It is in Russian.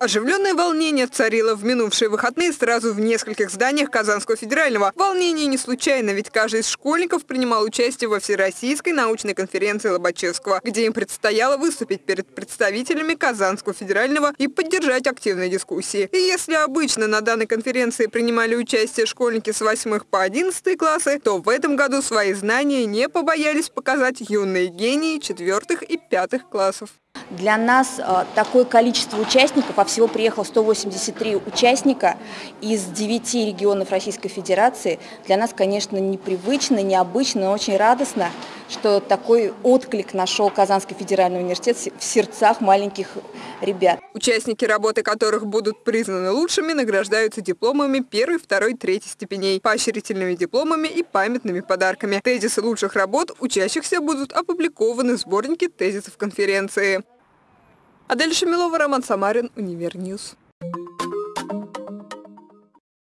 Оживленное волнение царило в минувшие выходные сразу в нескольких зданиях Казанского федерального. Волнение не случайно, ведь каждый из школьников принимал участие во Всероссийской научной конференции Лобачевского, где им предстояло выступить перед представителями Казанского федерального и поддержать активные дискуссии. И если обычно на данной конференции принимали участие школьники с 8 по 11 классы, то в этом году свои знания не побоялись показать юные гении 4 и 5 классов. Для нас э, такое количество участников, а всего приехало 183 участника из 9 регионов Российской Федерации, для нас, конечно, непривычно, необычно, но очень радостно, что такой отклик нашел Казанский федеральный университет в сердцах маленьких ребят. Участники работы которых будут признаны лучшими, награждаются дипломами первой, второй, третьей степеней, поощрительными дипломами и памятными подарками. Тезисы лучших работ учащихся будут опубликованы в сборнике тезисов конференции. Адель Шамилова, Роман Самарин, Универньюз.